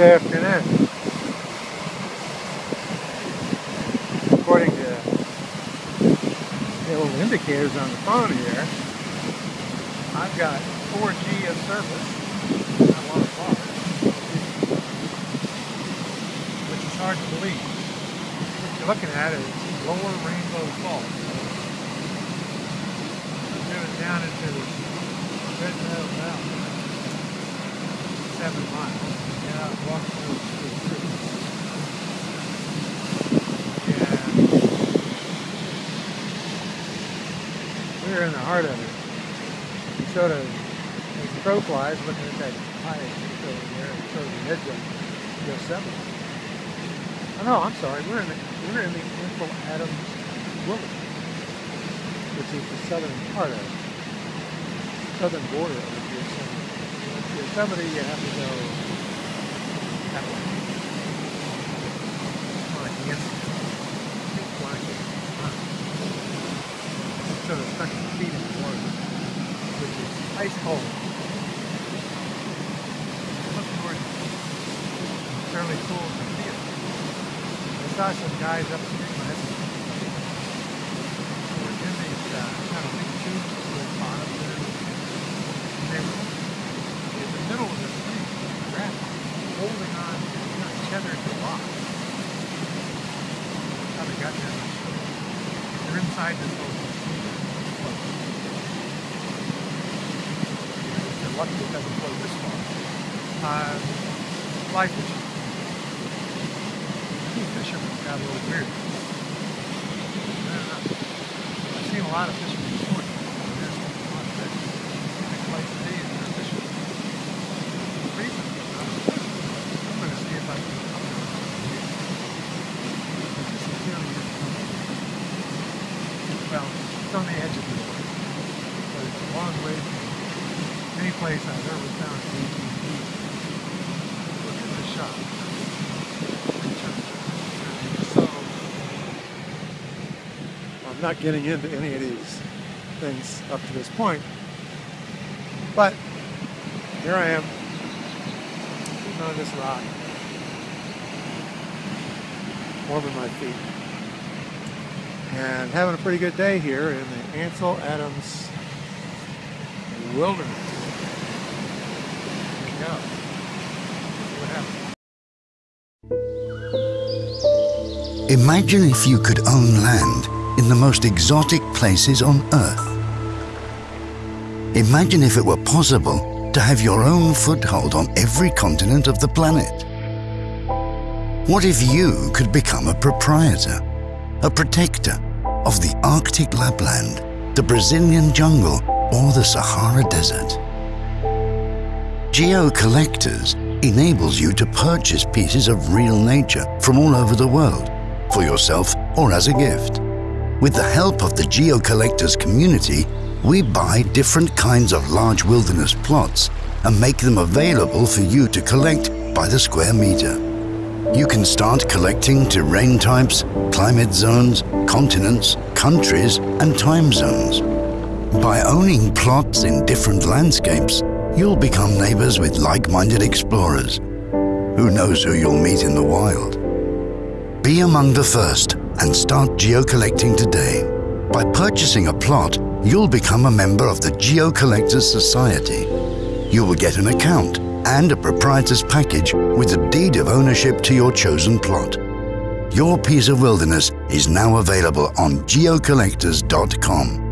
afternoon. According to uh, the little indicators on the phone here, I've got 4G of service, a lot of which is hard to believe. What you're looking at is lower Rainbow Falls. Moving down into the Red Meadow. Seven miles. Yeah, through. We're in the heart of it. Sort of as crow flies, looking at that high over there, it sort the edge of Yosemite. Oh no, I'm sorry. We're in the we're in the Ansel Adams Wilderness, which is the southern part of it, southern border of the Yosemite. Yosemite, you have to go that way. It. Sort of stuck feet in the water, which is ice cold. Look towards fairly cool to feel. I saw some guys last week. They were in these uh, kind of big tubes with bottoms there. And they were in the middle of the stream, grabbing, holding on, kind of tethered to rocks. How they got there. They're inside this little boat. They're lucky it doesn't flow this far. Uh, fly fishing. Fishermen got a little weird. I. I've seen a lot of fishermen before. There's a lot of fish. Big place to be if you're a fisherman. Reason, uh, I'm going to see if I can come there. This is really well, it's on the edge of the water. From any place I've ever found 18 feet. Look at the shot. So, I'm not getting into any of these things up to this point, but here I am, on this rock, warming my feet, and having a pretty good day here in the Ansel Adams Wilderness. Imagine if you could own land in the most exotic places on Earth. Imagine if it were possible to have your own foothold on every continent of the planet. What if you could become a proprietor, a protector of the Arctic Lapland, the Brazilian jungle, or the Sahara Desert? Geo Collectors enables you to purchase pieces of real nature from all over the world for yourself or as a gift. With the help of the Geo Collectors community, we buy different kinds of large wilderness plots and make them available for you to collect by the square meter. You can start collecting terrain types, climate zones, continents, countries, and time zones. By owning plots in different landscapes, you'll become neighbors with like-minded explorers. Who knows who you'll meet in the wild? Be among the first and start geocollecting today. By purchasing a plot, you'll become a member of the Geo Collectors Society. You will get an account and a proprietor's package with a deed of ownership to your chosen plot. Your piece of wilderness is now available on geocollectors.com.